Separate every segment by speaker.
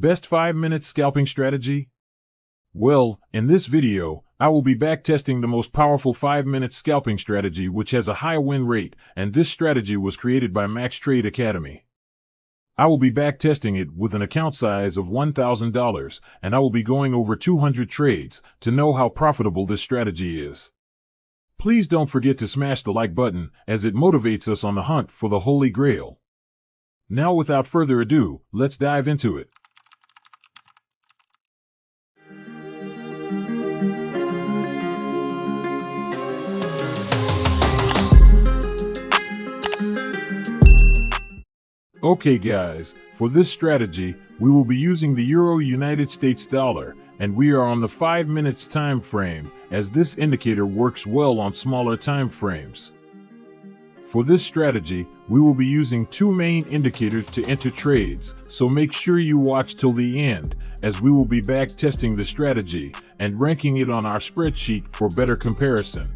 Speaker 1: Best 5 minute scalping strategy? Well, in this video, I will be back testing the most powerful 5 minute scalping strategy which has a high win rate, and this strategy was created by Max Trade Academy. I will be back testing it with an account size of $1,000, and I will be going over 200 trades to know how profitable this strategy is. Please don't forget to smash the like button as it motivates us on the hunt for the Holy Grail. Now without further ado, let's dive into it. Okay guys, for this strategy, we will be using the Euro United States dollar, and we are on the 5 minutes time frame, as this indicator works well on smaller time frames. For this strategy, we will be using two main indicators to enter trades, so make sure you watch till the end, as we will be back testing the strategy and ranking it on our spreadsheet for better comparison.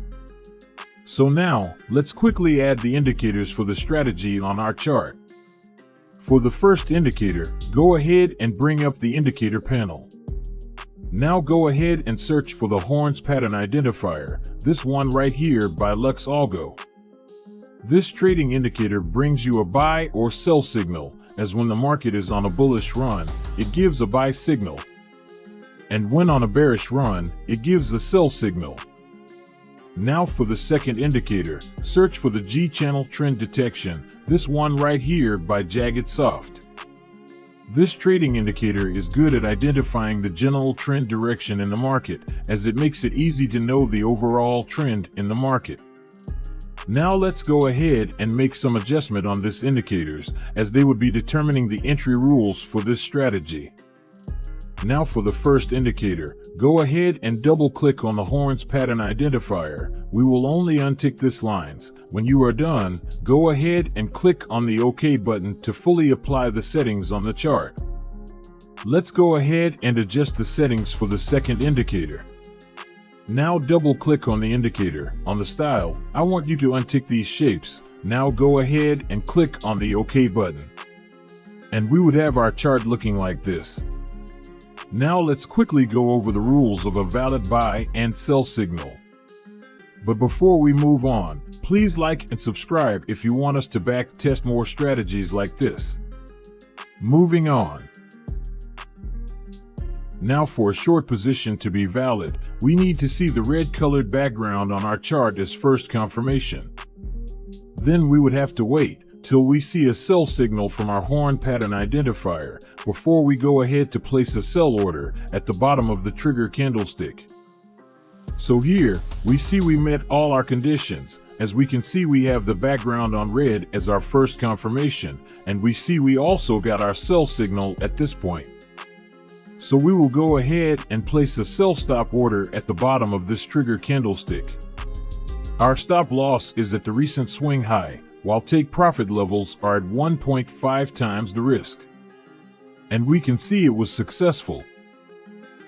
Speaker 1: So now, let's quickly add the indicators for the strategy on our chart. For the first indicator, go ahead and bring up the indicator panel. Now go ahead and search for the horns pattern identifier, this one right here by LuxAlgo. This trading indicator brings you a buy or sell signal, as when the market is on a bullish run, it gives a buy signal. And when on a bearish run, it gives a sell signal. Now for the second indicator, search for the G-channel trend detection, this one right here by Jagged Soft. This trading indicator is good at identifying the general trend direction in the market, as it makes it easy to know the overall trend in the market. Now let's go ahead and make some adjustment on this indicators, as they would be determining the entry rules for this strategy. Now for the first indicator, go ahead and double click on the horns pattern identifier. We will only untick this lines. When you are done, go ahead and click on the OK button to fully apply the settings on the chart. Let's go ahead and adjust the settings for the second indicator. Now double click on the indicator. On the style, I want you to untick these shapes. Now go ahead and click on the OK button. And we would have our chart looking like this. Now let's quickly go over the rules of a valid buy and sell signal. But before we move on, please like and subscribe if you want us to back test more strategies like this. Moving on. Now for a short position to be valid, we need to see the red colored background on our chart as first confirmation. Then we would have to wait till we see a sell signal from our horn pattern identifier before we go ahead to place a sell order at the bottom of the trigger candlestick. So here, we see we met all our conditions, as we can see we have the background on red as our first confirmation, and we see we also got our sell signal at this point. So we will go ahead and place a sell stop order at the bottom of this trigger candlestick. Our stop loss is at the recent swing high, while take profit levels are at 1.5 times the risk. And we can see it was successful.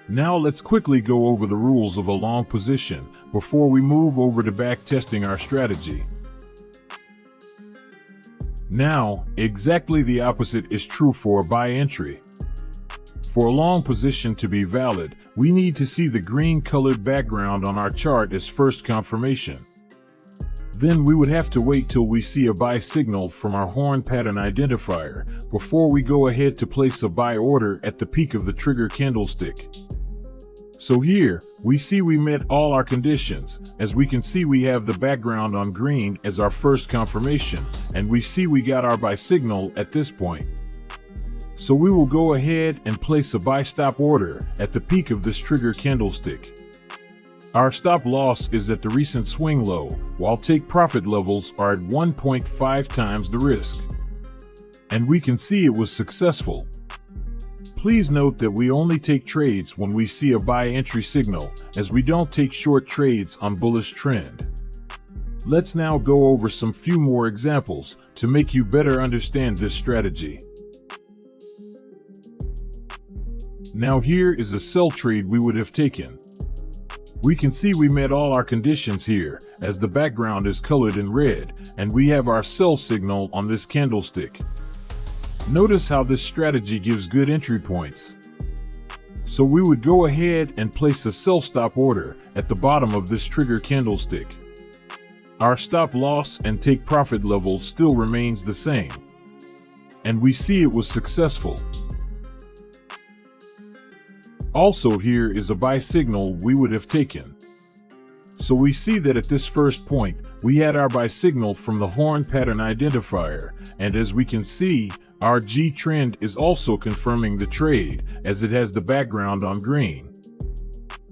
Speaker 1: Now let's quickly go over the rules of a long position before we move over to back testing our strategy. Now, exactly the opposite is true for a buy entry. For a long position to be valid, we need to see the green colored background on our chart as first confirmation. Then we would have to wait till we see a buy signal from our horn pattern identifier before we go ahead to place a buy order at the peak of the trigger candlestick. So here, we see we met all our conditions, as we can see we have the background on green as our first confirmation, and we see we got our buy signal at this point. So we will go ahead and place a buy stop order at the peak of this trigger candlestick. Our stop loss is at the recent swing low, while take profit levels are at 1.5 times the risk. And we can see it was successful. Please note that we only take trades when we see a buy entry signal, as we don't take short trades on bullish trend. Let's now go over some few more examples to make you better understand this strategy. Now here is a sell trade we would have taken. We can see we met all our conditions here, as the background is colored in red, and we have our sell signal on this candlestick. Notice how this strategy gives good entry points. So we would go ahead and place a sell stop order at the bottom of this trigger candlestick. Our stop loss and take profit level still remains the same. And we see it was successful. Also here is a buy signal we would have taken. So we see that at this first point, we had our buy signal from the horn pattern identifier, and as we can see, our G trend is also confirming the trade as it has the background on green.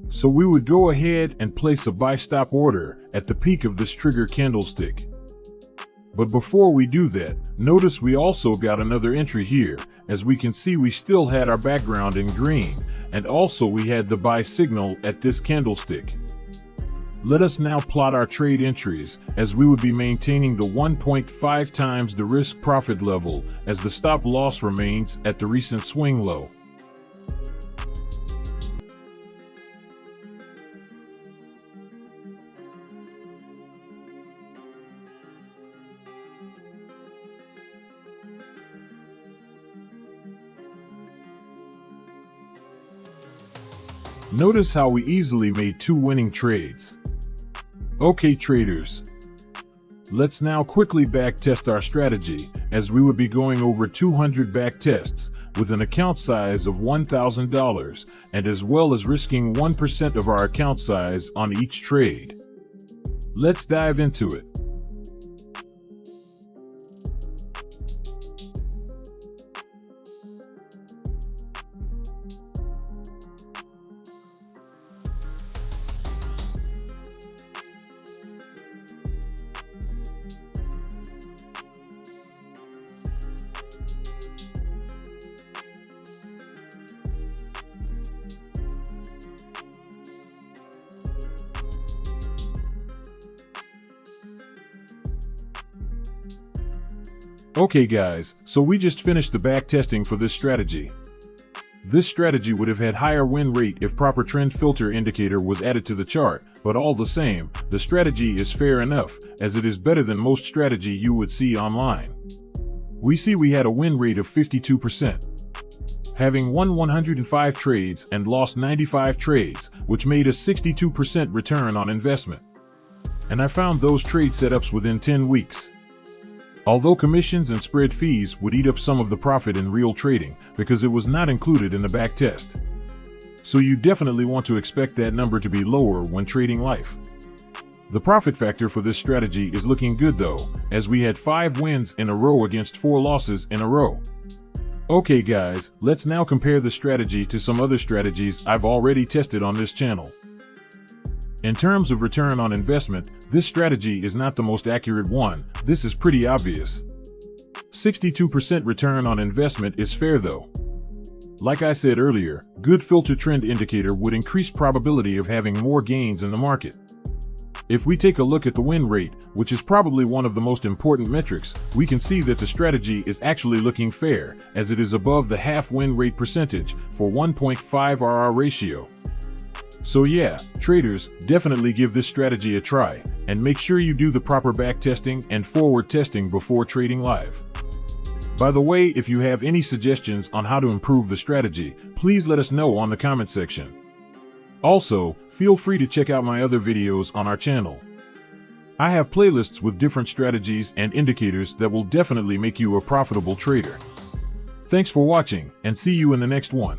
Speaker 1: So we would go ahead and place a buy stop order at the peak of this trigger candlestick. But before we do that, notice we also got another entry here. As we can see we still had our background in green and also we had the buy signal at this candlestick. Let us now plot our trade entries as we would be maintaining the 1.5 times the risk profit level as the stop loss remains at the recent swing low. Notice how we easily made two winning trades. Okay traders, let's now quickly backtest our strategy as we would be going over 200 backtests with an account size of $1,000 and as well as risking 1% of our account size on each trade. Let's dive into it. Okay guys, so we just finished the back testing for this strategy. This strategy would have had higher win rate if proper trend filter indicator was added to the chart, but all the same, the strategy is fair enough, as it is better than most strategy you would see online. We see we had a win rate of 52%. Having won 105 trades and lost 95 trades, which made a 62% return on investment. And I found those trade setups within 10 weeks. Although commissions and spread fees would eat up some of the profit in real trading because it was not included in the back test. So you definitely want to expect that number to be lower when trading life. The profit factor for this strategy is looking good though, as we had 5 wins in a row against 4 losses in a row. Okay guys, let's now compare the strategy to some other strategies I've already tested on this channel. In terms of return on investment, this strategy is not the most accurate one, this is pretty obvious. 62% return on investment is fair though. Like I said earlier, good filter trend indicator would increase probability of having more gains in the market. If we take a look at the win rate, which is probably one of the most important metrics, we can see that the strategy is actually looking fair, as it is above the half win rate percentage for 1.5 RR ratio. So yeah, traders, definitely give this strategy a try, and make sure you do the proper back testing and forward testing before trading live. By the way, if you have any suggestions on how to improve the strategy, please let us know on the comment section. Also, feel free to check out my other videos on our channel. I have playlists with different strategies and indicators that will definitely make you a profitable trader. Thanks for watching, and see you in the next one.